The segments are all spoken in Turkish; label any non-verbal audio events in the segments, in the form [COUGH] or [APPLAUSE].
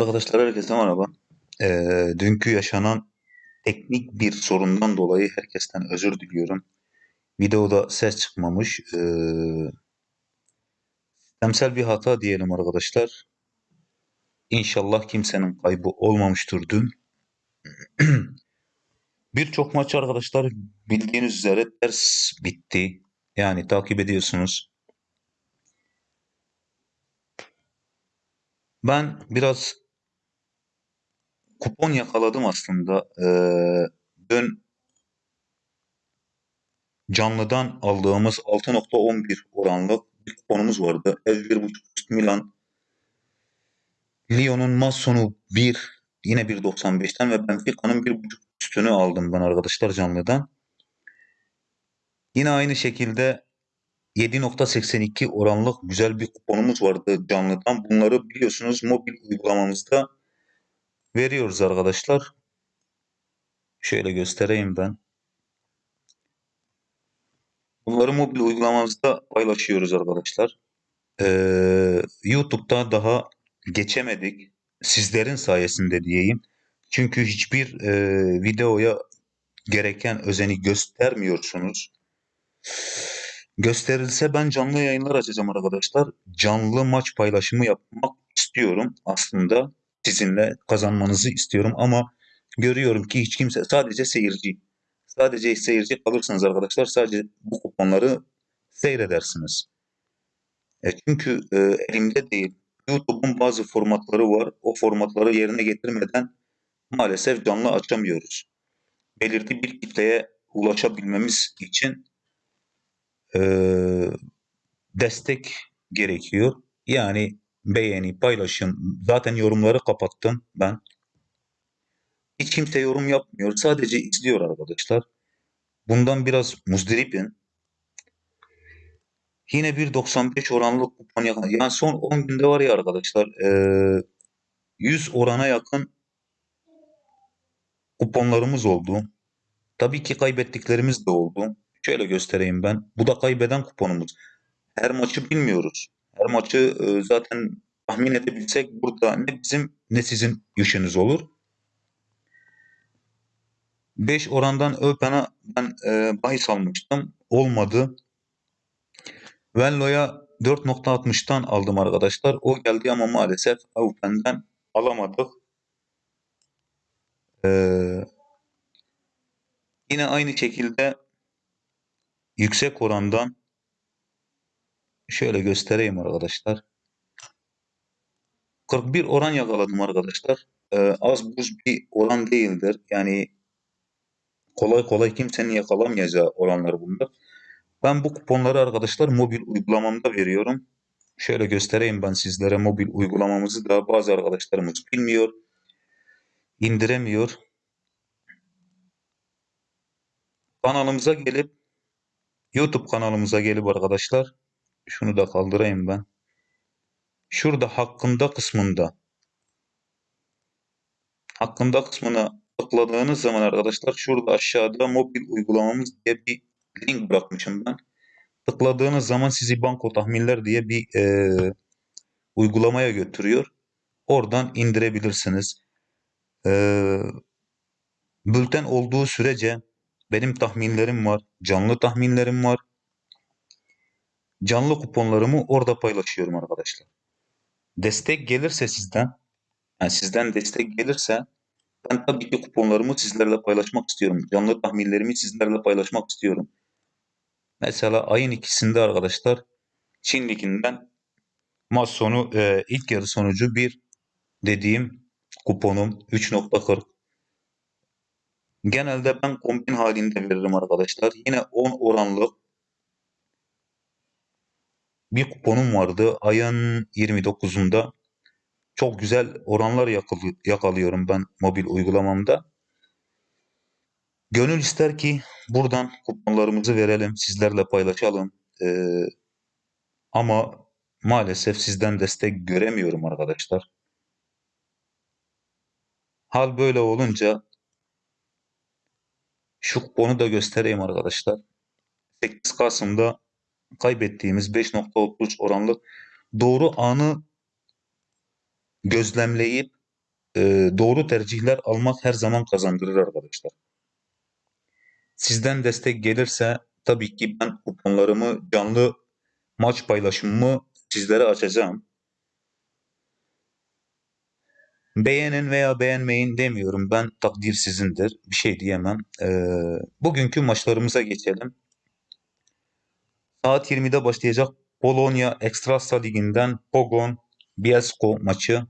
Arkadaşlar herkese merhaba. Ee, dünkü yaşanan teknik bir sorundan dolayı herkesten özür diliyorum. Videoda ses çıkmamış. Ee, bir hata diyelim arkadaşlar. İnşallah kimsenin kaybı olmamıştır dün. [CLEARS THROAT] Birçok maç arkadaşlar bildiğiniz üzere ders bitti. Yani takip ediyorsunuz. Ben biraz kupon yakaladım aslında. Ee, dün canlıdan aldığımız 6.11 oranlı bir kuponumuz vardı. Ev 1.5 üst Milan. Lyon'un maç sonu 1 yine 1.95'ten ve Benfica'nın 1.5 üstünü aldım ben arkadaşlar canlıdan. Yine aynı şekilde 7.82 oranlık güzel bir kuponumuz vardı canlıdan. Bunları biliyorsunuz mobil uygulamamızda veriyoruz arkadaşlar. Şöyle göstereyim ben. Bunları mobil uygulamamızda paylaşıyoruz arkadaşlar. Ee, YouTube'da daha geçemedik. Sizlerin sayesinde diyeyim. Çünkü hiçbir e, videoya gereken özeni göstermiyorsunuz. Gösterilse ben canlı yayınlar açacağım arkadaşlar. Canlı maç paylaşımı yapmak istiyorum aslında. Sizinle kazanmanızı istiyorum ama görüyorum ki hiç kimse sadece seyirci. Sadece seyirci kalırsınız arkadaşlar. Sadece bu kuponları seyredersiniz. E çünkü e, elimde değil. YouTube'un bazı formatları var. O formatları yerine getirmeden maalesef canlı açamıyoruz. Belirli bir kitleye ulaşabilmemiz için e, destek gerekiyor. Yani beğeni, paylaşım. Zaten yorumları kapattım ben. Hiç kimse yorum yapmıyor. Sadece izliyor arkadaşlar. Bundan biraz muzdaripim. Yine 1.95 oranlı kupon yakın. Yani son 10 günde var ya arkadaşlar. E, 100 orana yakın kuponlarımız oldu. Tabii ki kaybettiklerimiz de oldu. Şöyle göstereyim ben. Bu da kaybeden kuponumuz. Her maçı bilmiyoruz. Her maçı e, zaten tahmin edebilsek burada ne bizim ne sizin işiniz olur. 5 orandan Öpen'a ben e, bahis almıştım. Olmadı. Venlo'ya 4.60'tan aldım arkadaşlar. O geldi ama maalesef Öpen'den alamadık. Ee, yine aynı şekilde yüksek orandan şöyle göstereyim arkadaşlar. 41 oran yakaladım arkadaşlar. Ee, az buz bir oran değildir. Yani kolay kolay kimsenin yakalamayacağı oranlar bunlar. Ben bu kuponları arkadaşlar mobil uygulamamda veriyorum. Şöyle göstereyim ben sizlere mobil uygulamamızı da bazı arkadaşlarımız bilmiyor. indiremiyor. Kanalımıza gelip YouTube kanalımıza gelip arkadaşlar şunu da kaldırayım ben. Şurada hakkında kısmında hakkında kısmına tıkladığınız zaman arkadaşlar şurada aşağıda mobil uygulamamız diye bir link bırakmışım ben. Tıkladığınız zaman sizi banko tahminler diye bir e, uygulamaya götürüyor. Oradan indirebilirsiniz. E, bülten olduğu sürece benim tahminlerim var. Canlı tahminlerim var. Canlı kuponlarımı orada paylaşıyorum arkadaşlar. Destek gelirse sizden, yani sizden destek gelirse ben tabii ki kuponlarımı sizlerle paylaşmak istiyorum. Canlı tahminlerimi sizlerle paylaşmak istiyorum. Mesela ayın ikisinde arkadaşlar Çin Ligi'nden maç sonu e, ilk yarı sonucu bir dediğim kuponum 3.40 Genelde ben kombin halinde veririm arkadaşlar. Yine 10 oranlı bir kuponum vardı. Ayın 29'unda çok güzel oranlar yakalıyorum ben mobil uygulamamda. Gönül ister ki buradan kuponlarımızı verelim, sizlerle paylaşalım. Ee, ama maalesef sizden destek göremiyorum arkadaşlar. Hal böyle olunca şu kuponu da göstereyim arkadaşlar. 8 Kasım'da kaybettiğimiz 5.33 oranlı doğru anı gözlemleyip e, doğru tercihler almak her zaman kazandırır arkadaşlar. Sizden destek gelirse tabii ki ben kuponlarımı canlı maç paylaşımımı sizlere açacağım. Beğenin veya beğenmeyin demiyorum. Ben takdir sizindir. Bir şey diyemem. Ee, bugünkü maçlarımıza geçelim. Saat 20'de başlayacak Polonya Ekstrasa Ligi'nden Pogon Bielsko maçı.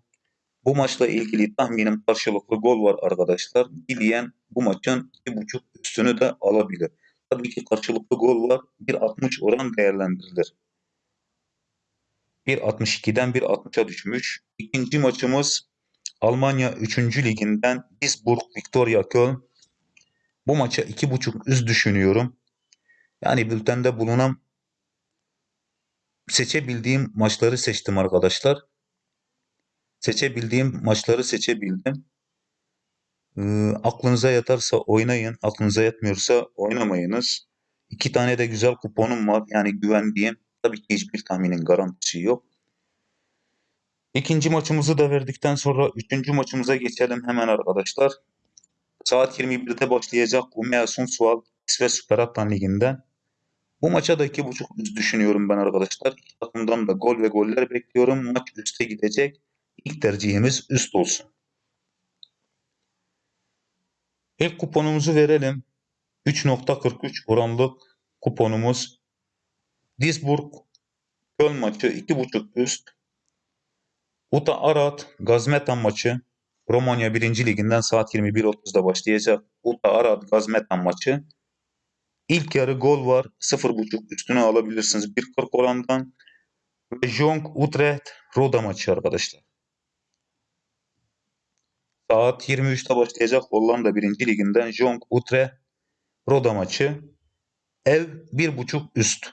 Bu maçla ilgili tahminim karşılıklı gol var arkadaşlar. Dileyen bu maçın 2.5 üstünü de alabilir. Tabii ki karşılıklı gol var. 1.60 oran değerlendirilir. 1.62'den 1.60'a düşmüş. İkinci maçımız Almanya 3. liginden Duisburg Viktoria Köln. Bu maça 2.5 üst düşünüyorum. Yani bültende bulunan seçebildiğim maçları seçtim arkadaşlar. Seçebildiğim maçları seçebildim. Ee, aklınıza yatarsa oynayın, aklınıza yatmıyorsa oynamayınız. İki tane de güzel kuponum var. Yani güvendiğim. Tabii ki hiçbir tahminin garantisi yok. İkinci maçımızı da verdikten sonra üçüncü maçımıza geçelim hemen arkadaşlar. Saat 21'de başlayacak Umea Sundsvall İsveç Süper Atlan Ligi'nden. Bu maça da 2.5 üst düşünüyorum ben arkadaşlar. İki takımdan da gol ve goller bekliyorum. Maç üste gidecek. İlk tercihimiz üst olsun. İlk kuponumuzu verelim. 3.43 oranlık kuponumuz. Duisburg Köln maçı 2.5 üst. Uta Arat Gazmetan maçı Romanya 1. Liginden saat 21.30'da başlayacak. Uta Arat Gazmetan maçı. İlk yarı gol var. 0.5 üstüne alabilirsiniz. 1.40 orandan. Ve Jong Utrecht Roda maçı arkadaşlar. Saat 23'te başlayacak Hollanda 1. Liginden Jong Utrecht Roda maçı. Ev 1.5 üst.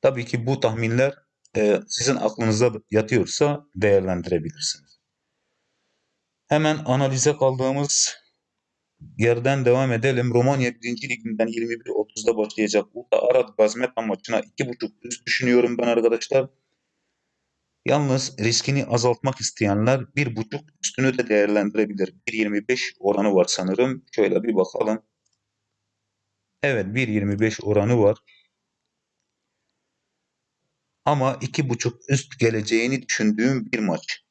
Tabii ki bu tahminler e, sizin aklınıza yatıyorsa değerlendirebilirsiniz. Hemen analize kaldığımız yerden devam edelim. Romanya 1. Liginden 21.30'da başlayacak Uta Arad Gazmetan maçına 2.5 üst düşünüyorum ben arkadaşlar. Yalnız riskini azaltmak isteyenler 1.5 üstünü de değerlendirebilir. 1.25 oranı var sanırım. Şöyle bir bakalım. Evet 1.25 oranı var. Ama 2.5 üst geleceğini düşündüğüm bir maç.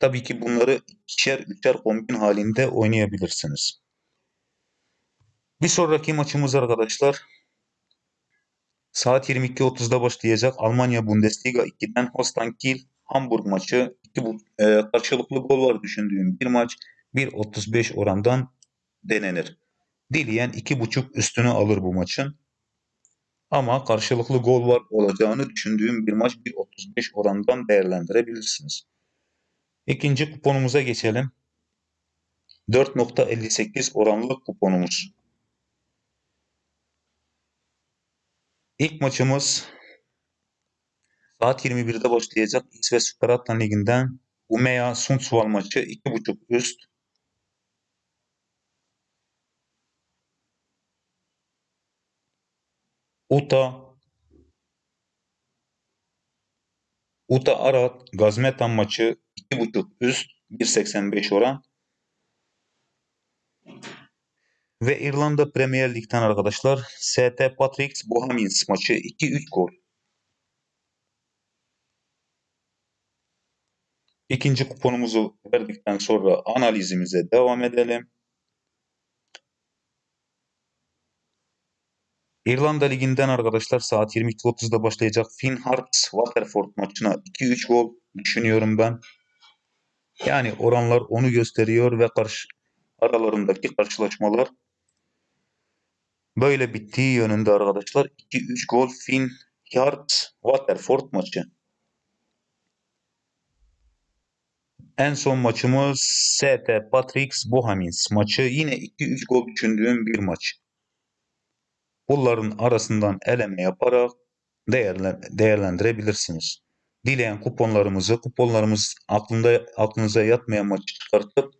Tabii ki bunları ikişer üçer kombin halinde oynayabilirsiniz. Bir sonraki maçımız arkadaşlar saat 22.30'da başlayacak Almanya Bundesliga 2'den Holstein Kiel Hamburg maçı. İki e, karşılıklı gol var düşündüğüm bir maç. 1.35 orandan denenir. Dileyen 2.5 üstünü alır bu maçın. Ama karşılıklı gol var olacağını düşündüğüm bir maç 1.35 orandan değerlendirebilirsiniz. İkinci kuponumuza geçelim. 4.58 oranlı kuponumuz. İlk maçımız saat 21'de başlayacak İsveç Süper Atlan Ligi'nden Umea Sundsvall maçı 2.5 üst. Uta Uta Arat Gazmetan maçı 2.5 üst 1.85 oran. Ve İrlanda Premier Lig'den arkadaşlar ST Patrick's Bohemians maçı 2-3 gol. İkinci kuponumuzu verdikten sonra analizimize devam edelim. İrlanda Ligi'nden arkadaşlar saat 22.30'da başlayacak Finn Harps Waterford maçına 2-3 gol düşünüyorum ben. Yani oranlar onu gösteriyor ve karşı aralarındaki karşılaşmalar böyle bittiği yönünde arkadaşlar. 2-3 gol Finn Harps Waterford maçı. En son maçımız ST Patrick's Bohemians maçı. Yine 2-3 gol düşündüğüm bir maç. Bunların arasından eleme yaparak değerlendirebilirsiniz. Dileyen kuponlarımızı, kuponlarımız aklında aklınıza yatmayan maçı çıkartıp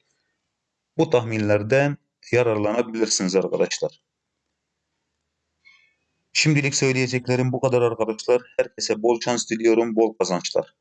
bu tahminlerden yararlanabilirsiniz arkadaşlar. Şimdilik söyleyeceklerim bu kadar arkadaşlar. Herkese bol şans diliyorum, bol kazançlar.